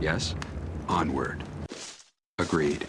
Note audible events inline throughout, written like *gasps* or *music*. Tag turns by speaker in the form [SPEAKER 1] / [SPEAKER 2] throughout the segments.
[SPEAKER 1] Yes? Onward. Agreed.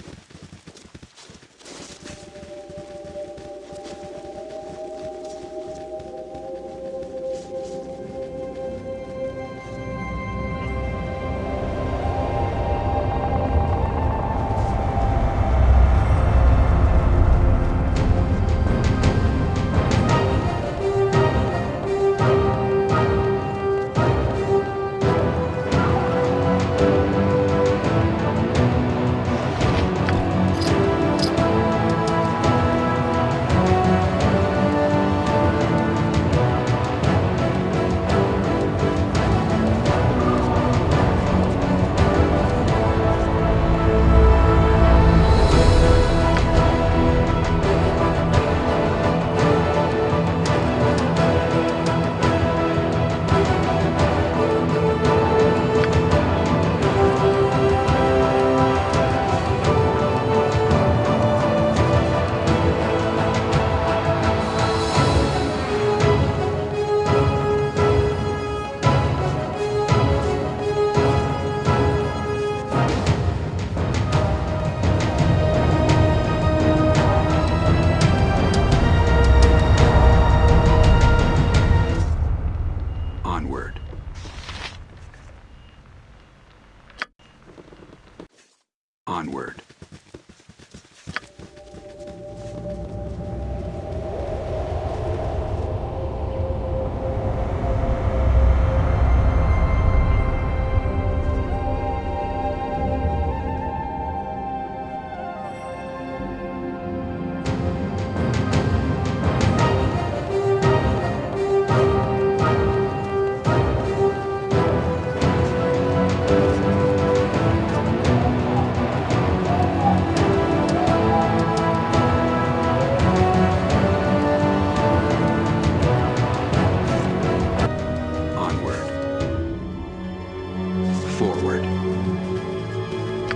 [SPEAKER 1] Forward.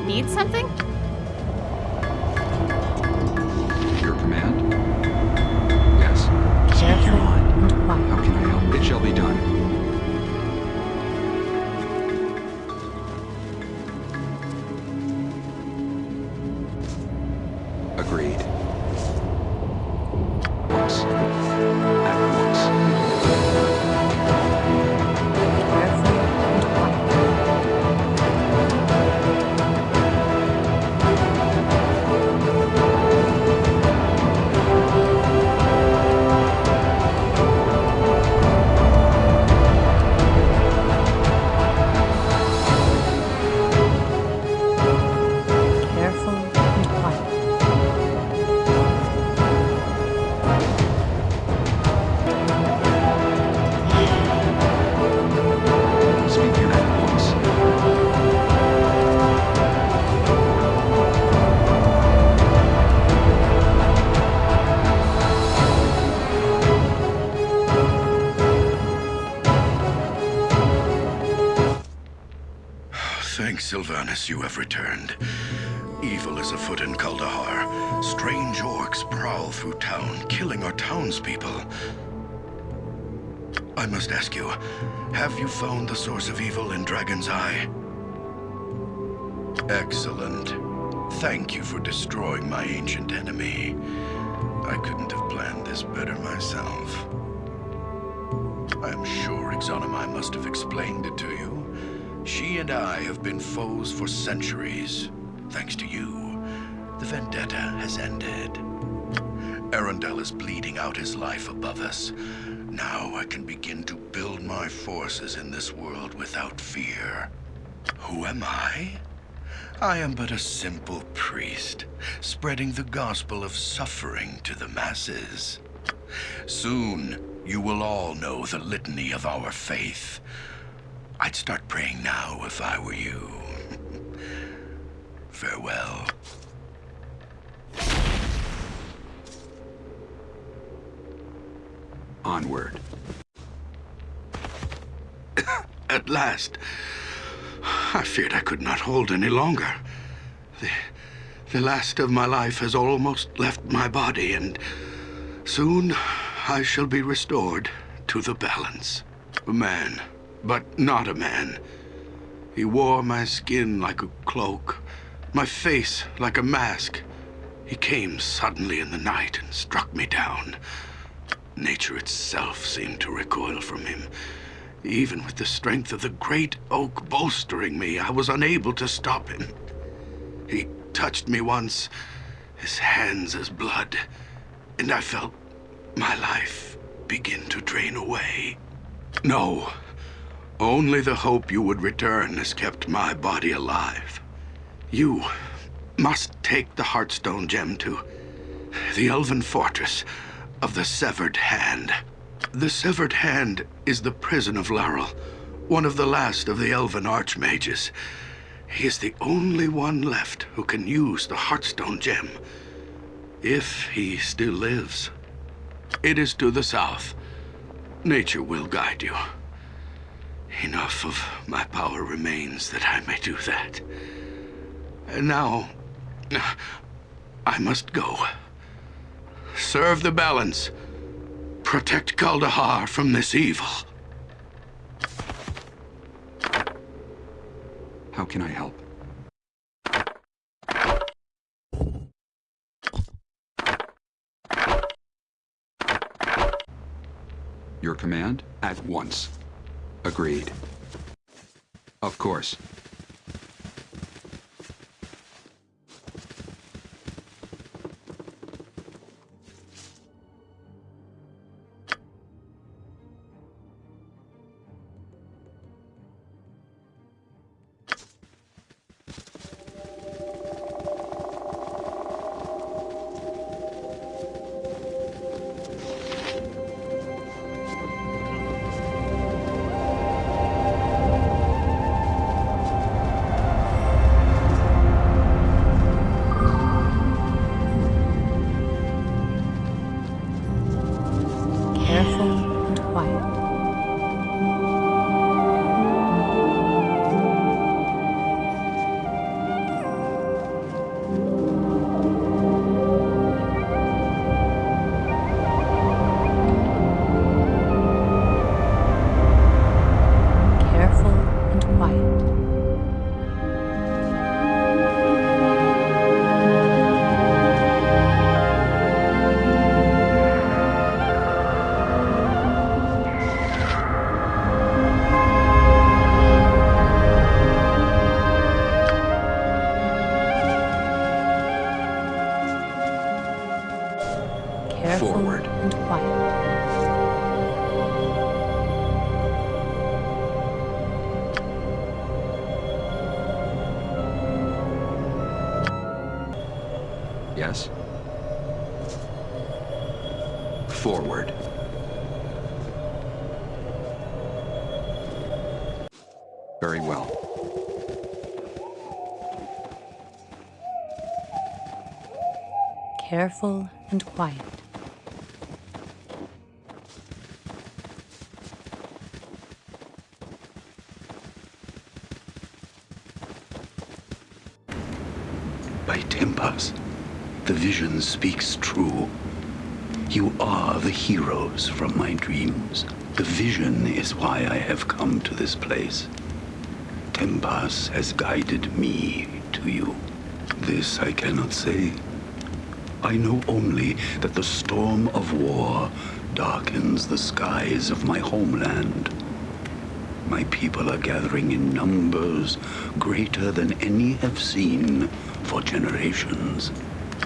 [SPEAKER 2] Need something?
[SPEAKER 3] Sylvanus, you have returned. Evil is afoot in Kuldahar. Strange orcs prowl through town, killing our townspeople. I must ask you, have you found the source of evil in Dragon's Eye? Excellent. Thank you for destroying my ancient enemy. I couldn't have planned this better myself. I am sure Yxunomei must have explained it to you. She and I have been foes for centuries. Thanks to you, the vendetta has ended. Arundel is bleeding out his life above us. Now I can begin to build my forces in this world without fear. Who am I? I am but a simple priest, spreading the gospel of suffering to the masses. Soon, you will all know the litany of our faith. I'd start praying now if I were you. *laughs* Farewell.
[SPEAKER 1] Onward. *coughs*
[SPEAKER 3] At last. I feared I could not hold any longer. The, the last of my life has almost left my body, and soon I shall be restored to the balance. A man, but not a man. He wore my skin like a cloak, my face like a mask. He came suddenly in the night and struck me down. Nature itself seemed to recoil from him. Even with the strength of the great oak bolstering me, I was unable to stop him. He touched me once, his hands as blood, and I felt my life begin to drain away. No, only the hope you would return has kept my body alive. You must take the Heartstone gem to the Elven Fortress of the Severed Hand. The Severed Hand is the prison of Larrel, one of the last of the Elven Archmages. He is the only one left who can use the Heartstone gem. If he still lives. It is to the south. Nature will guide you. Enough of my power remains that I may do that. And now, I must go. Serve the balance. Protect Kuldahar from this evil.
[SPEAKER 1] How can I help? Your command? At once. Agreed. Of course.
[SPEAKER 4] Careful and quiet.
[SPEAKER 5] By Tempus, the vision speaks true. You are the heroes from my dreams. The vision is why I have come to this place. Tempus has guided me to you. This I cannot say. I know only that the storm of war darkens the skies of my homeland. My people are gathering in numbers greater than any have seen for generations.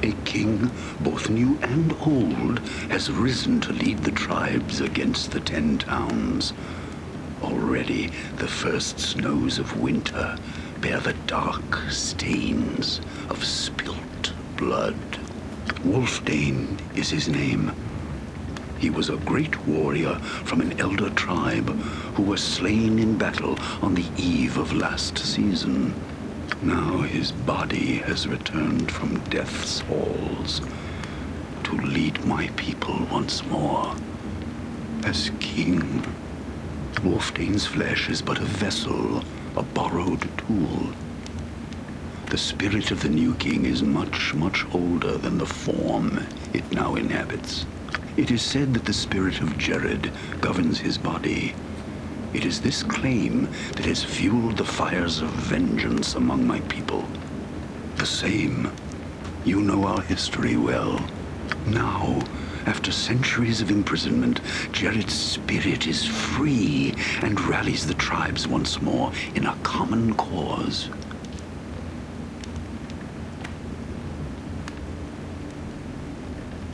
[SPEAKER 5] A king, both new and old, has risen to lead the tribes against the Ten Towns. Already, the first snows of winter bear the dark stains of spilt blood. Wylfdene is his name. He was a great warrior from an elder tribe who was slain in battle on the eve of last season. Now his body has returned from death's halls to lead my people once more as king. Wylfdene's flesh is but a vessel, a borrowed tool. The spirit of the new king is much, much older than the form it now inhabits. It is said that the spirit of Jerrod governs his body. It is this claim that has fueled the fires of vengeance among my people. The same. You know our history well. Now, after centuries of imprisonment, Jerrod's spirit is free and rallies the tribes once more in a common cause.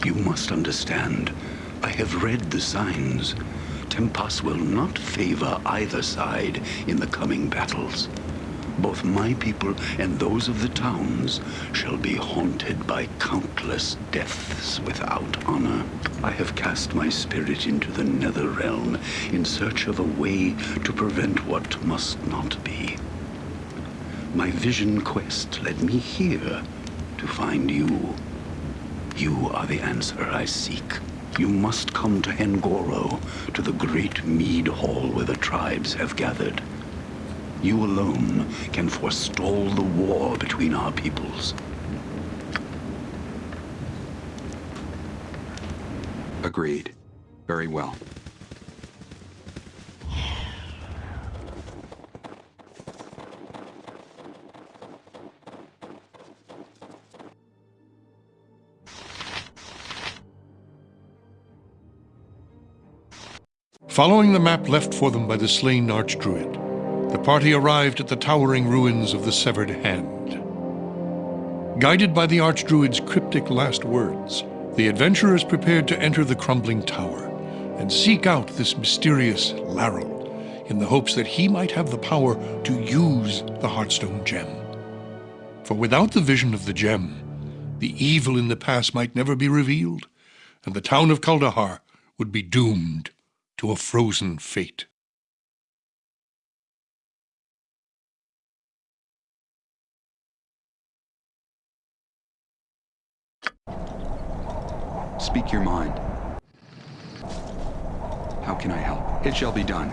[SPEAKER 5] You must understand, I have read the signs. Tempus will not favor either side in the coming battles. Both my people and those of the towns shall be haunted by countless deaths without honor. I have cast my spirit into the nether realm in search of a way to prevent what must not be. My vision quest led me here to find you. You are the answer I seek. You must come to Engoro, to the great mead hall where the tribes have gathered. You alone can forestall the war between our peoples.
[SPEAKER 1] Agreed. Very well.
[SPEAKER 6] Following the map left for them by the slain Archdruid, the party arrived at the towering ruins of the Severed Hand. Guided by the Archdruid's cryptic last words, the adventurers prepared to enter the crumbling tower and seek out this mysterious Larrel in the hopes that he might have the power to use the Heartstone gem. For without the vision of the gem, the evil in the past might never be revealed, and the town of Kuldahar would be doomed to a frozen fate.
[SPEAKER 1] Speak your mind. How can I help? It shall be done.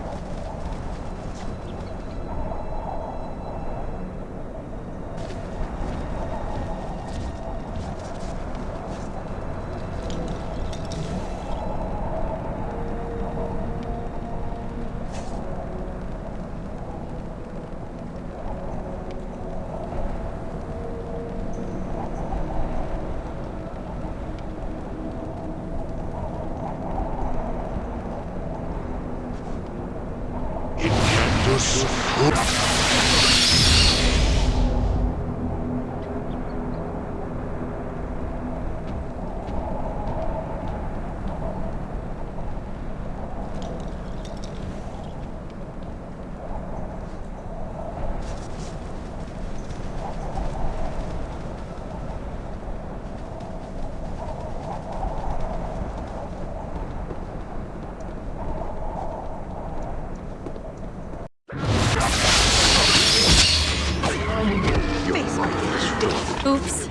[SPEAKER 2] Oops.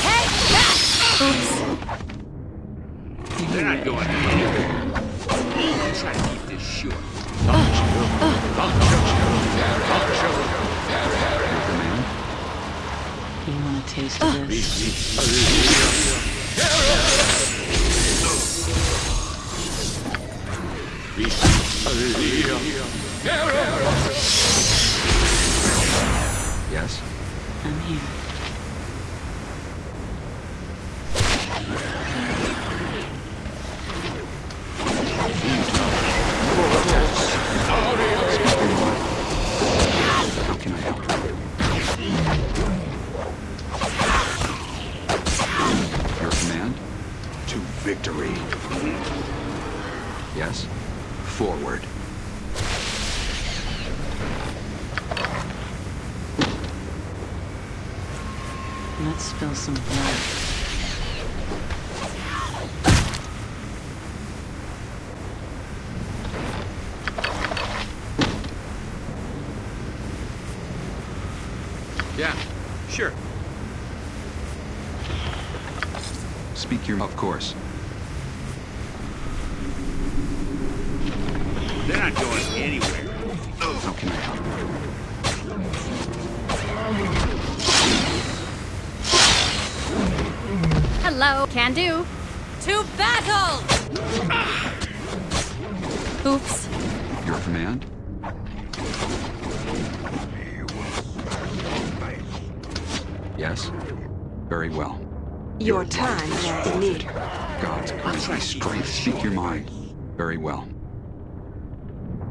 [SPEAKER 2] Hey! Ah! Oops.
[SPEAKER 7] They're not going anywhere. We'll try to keep this short.
[SPEAKER 1] Your command?
[SPEAKER 4] You want a taste of this?
[SPEAKER 1] Yes?
[SPEAKER 4] I'm here.
[SPEAKER 1] How can I help? Your command? To victory. Yes? Forward.
[SPEAKER 4] Let's spill some blood.
[SPEAKER 7] Yeah, sure.
[SPEAKER 1] Speak your... Of course.
[SPEAKER 7] They're not going anywhere.
[SPEAKER 1] How can I help?
[SPEAKER 2] Hello. Can do. To battle! Oops.
[SPEAKER 1] Your command? Very well.
[SPEAKER 8] Your time is near.
[SPEAKER 1] God's grant me strength. Speak your mind. Very well.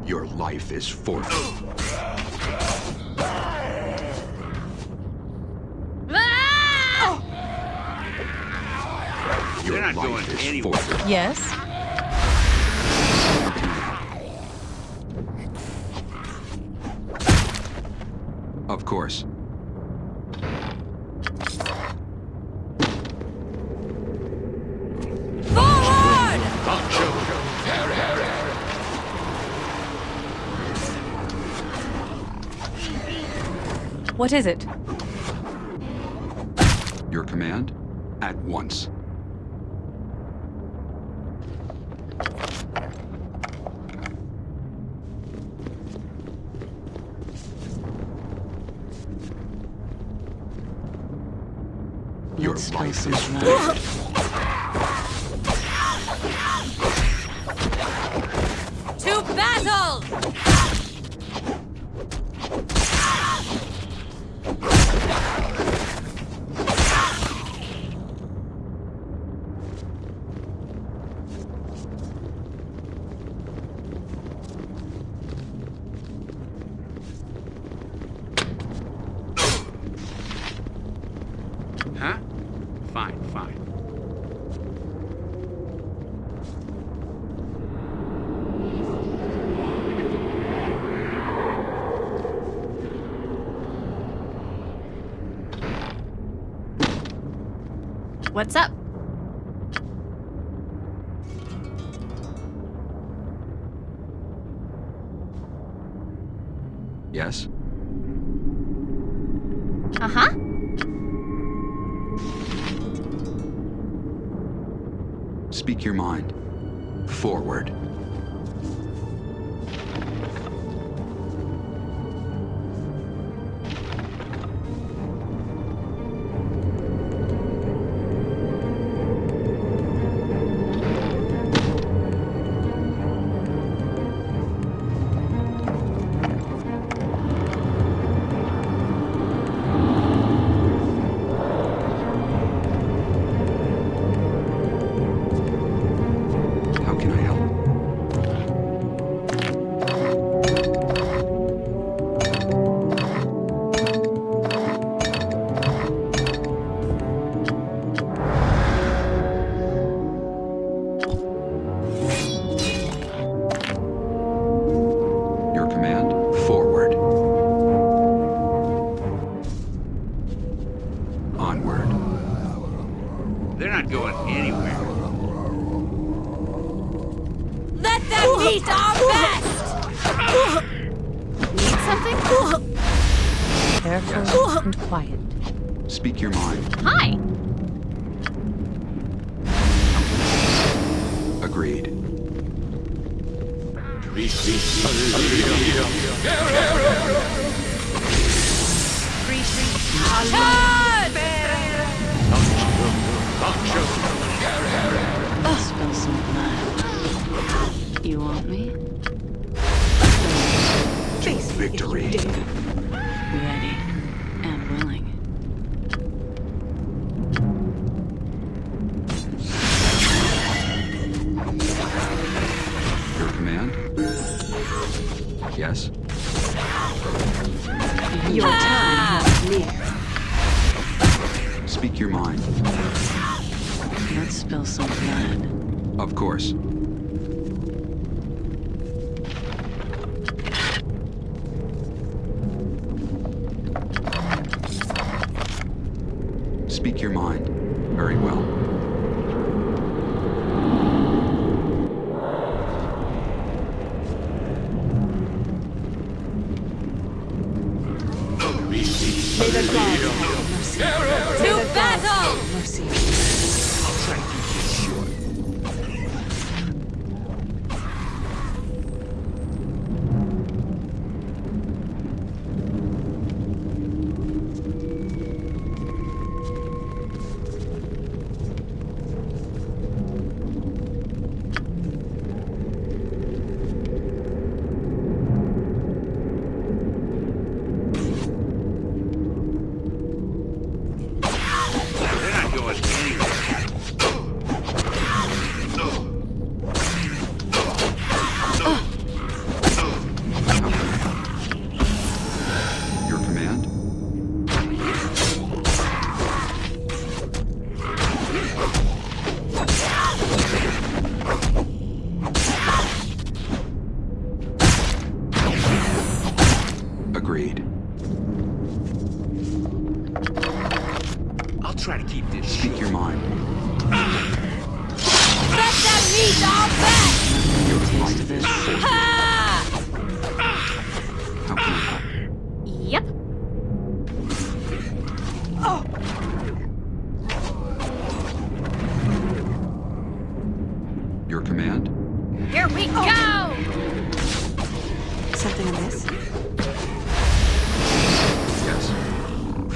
[SPEAKER 1] Your life is forfeit. *gasps* Your
[SPEAKER 7] They're not going
[SPEAKER 1] life is
[SPEAKER 7] anywhere.
[SPEAKER 1] forfeit.
[SPEAKER 4] Yes?
[SPEAKER 1] Of course.
[SPEAKER 2] Forward! What is it?
[SPEAKER 1] Your command? At once. Your
[SPEAKER 4] Let's
[SPEAKER 1] life is
[SPEAKER 4] blood. *laughs*
[SPEAKER 2] To battle!
[SPEAKER 7] Huh? Fine, fine.
[SPEAKER 2] What's up?
[SPEAKER 1] Yes?
[SPEAKER 2] Uh huh.
[SPEAKER 1] Speak your mind. Forward. Of course.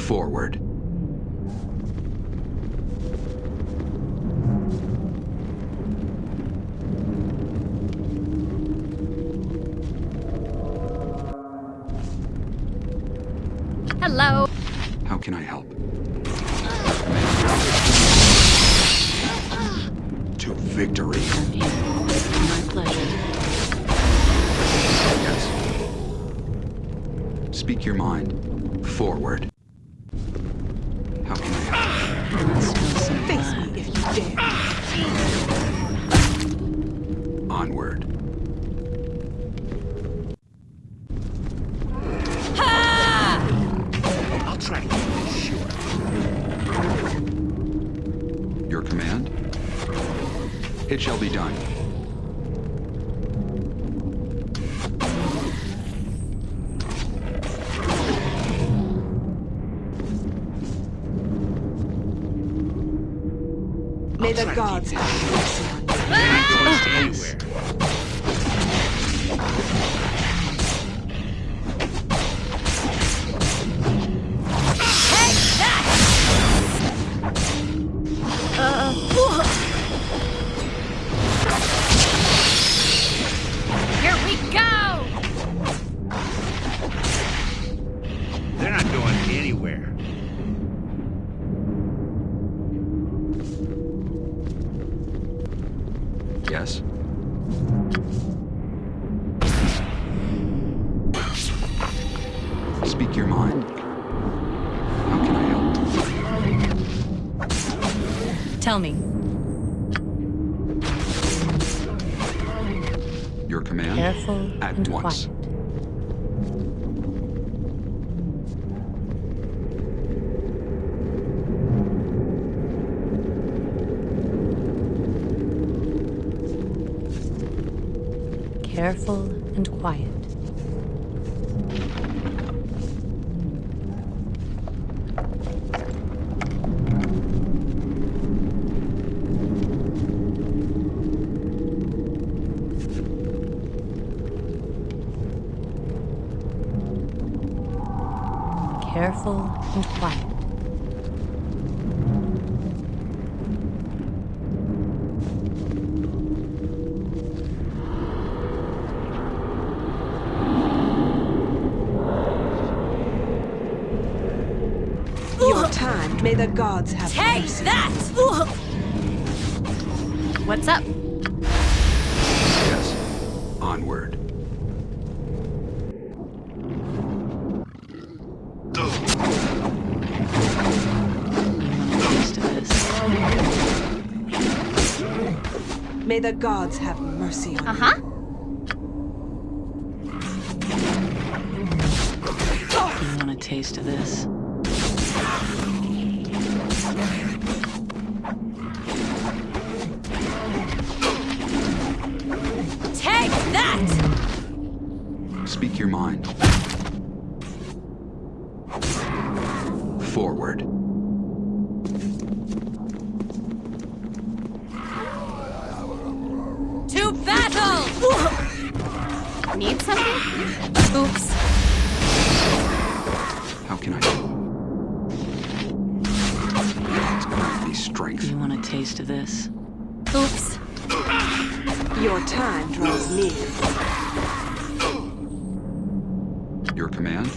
[SPEAKER 1] forward. be done.
[SPEAKER 2] and quiet.
[SPEAKER 8] Your time. May the gods have
[SPEAKER 2] Take
[SPEAKER 8] mercy.
[SPEAKER 2] that! What's up?
[SPEAKER 8] the gods have mercy on
[SPEAKER 2] Uh-huh.
[SPEAKER 8] You
[SPEAKER 4] want a taste of this?
[SPEAKER 2] Take that!
[SPEAKER 1] Speak your mind. Forward.
[SPEAKER 2] Need something? Oops.
[SPEAKER 1] How can I? It's strength.
[SPEAKER 4] You want a taste of this?
[SPEAKER 2] Oops.
[SPEAKER 8] Your time draws near.
[SPEAKER 1] Your command?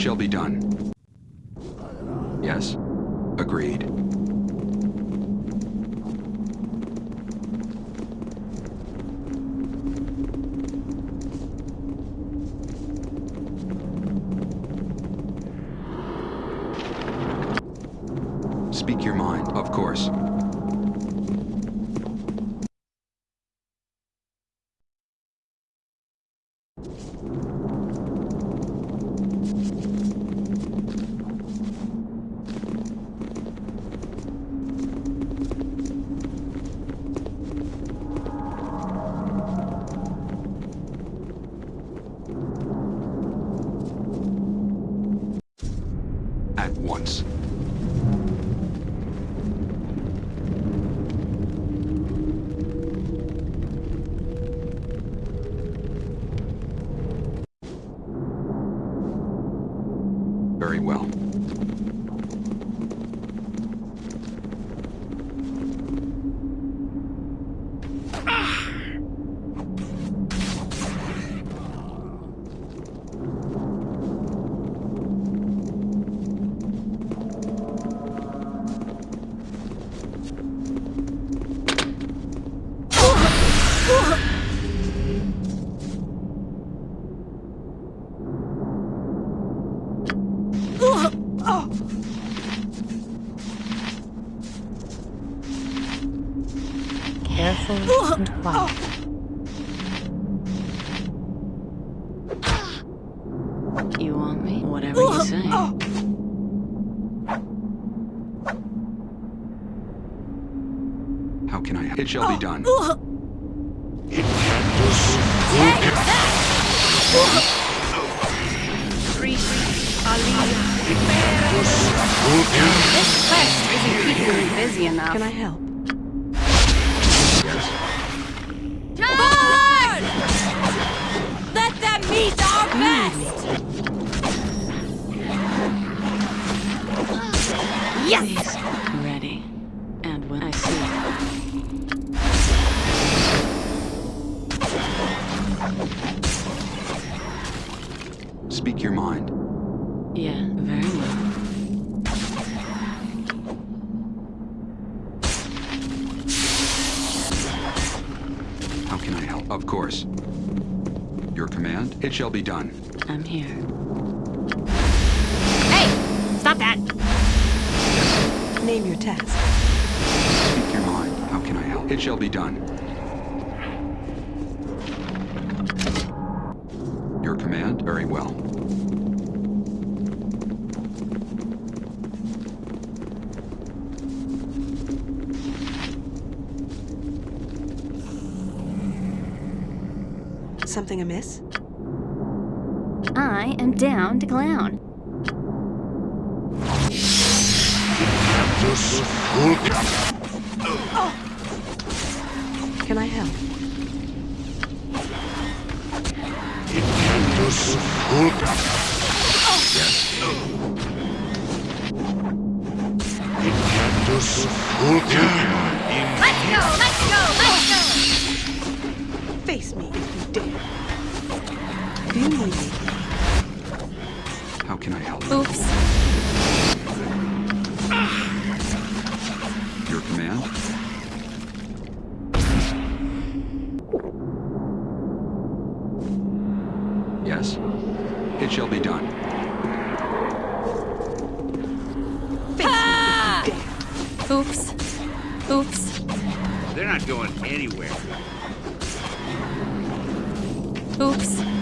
[SPEAKER 1] Shall be done. Once. How can I? Help? It shall be oh. done.
[SPEAKER 2] This quest isn't keeping me busy enough.
[SPEAKER 8] Can I help?
[SPEAKER 2] Forward! Let them meet our hmm. best! Yes!
[SPEAKER 1] Speak your mind.
[SPEAKER 4] Yeah, very well.
[SPEAKER 1] How can I help? Of course. Your command? It shall be done.
[SPEAKER 4] I'm here.
[SPEAKER 2] Hey! Stop that!
[SPEAKER 8] Name your task.
[SPEAKER 1] Speak your mind. How can I help? It shall be done. Your command? Very well.
[SPEAKER 8] Something amiss?
[SPEAKER 2] I am down to clown.
[SPEAKER 8] Can I help?
[SPEAKER 2] Let's Oops. Oops.
[SPEAKER 7] They're not going anywhere.
[SPEAKER 2] Oops.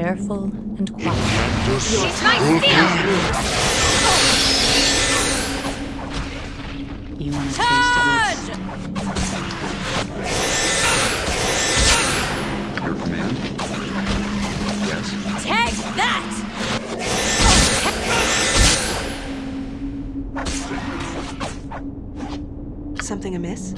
[SPEAKER 2] Careful and quiet. She's my steel!
[SPEAKER 4] You want a taste of this?
[SPEAKER 1] Your command? Yes.
[SPEAKER 2] Take that!
[SPEAKER 8] Something amiss?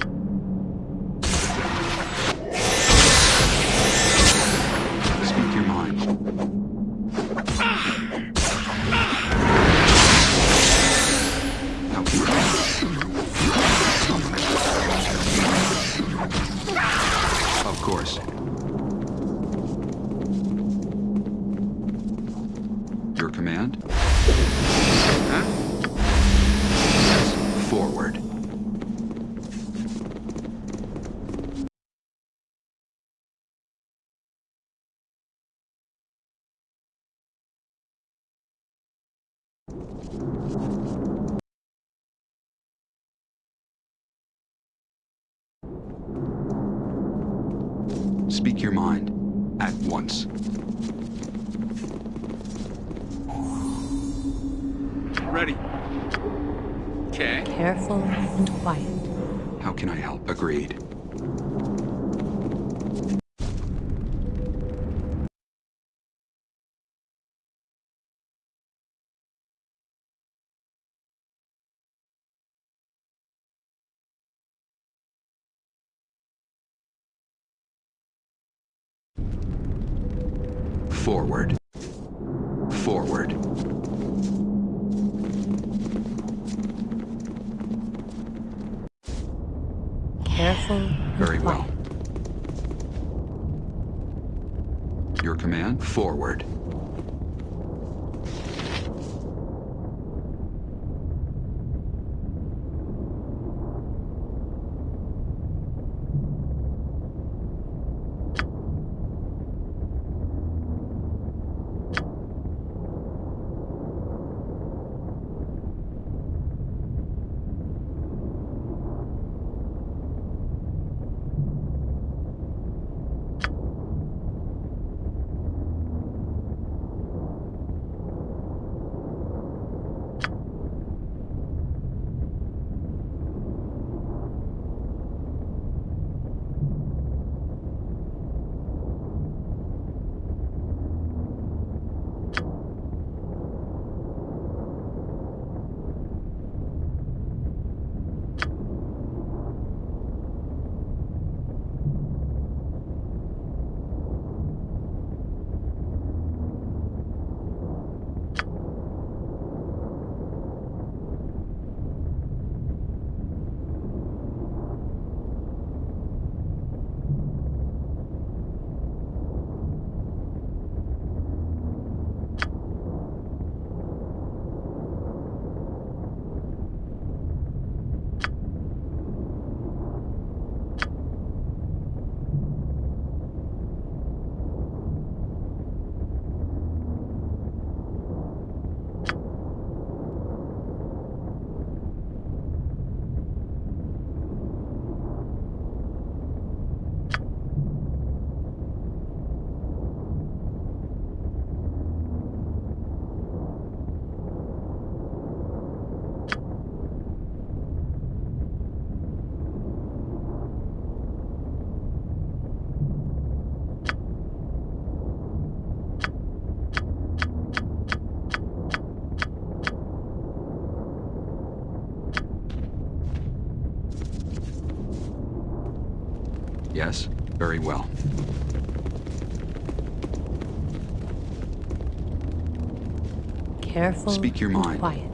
[SPEAKER 1] Speak your mind. At once.
[SPEAKER 7] Ready. Okay.
[SPEAKER 4] Careful and quiet.
[SPEAKER 1] How can I help? Agreed. Forward. Well.
[SPEAKER 4] Careful
[SPEAKER 1] Speak your mind.
[SPEAKER 4] quiet.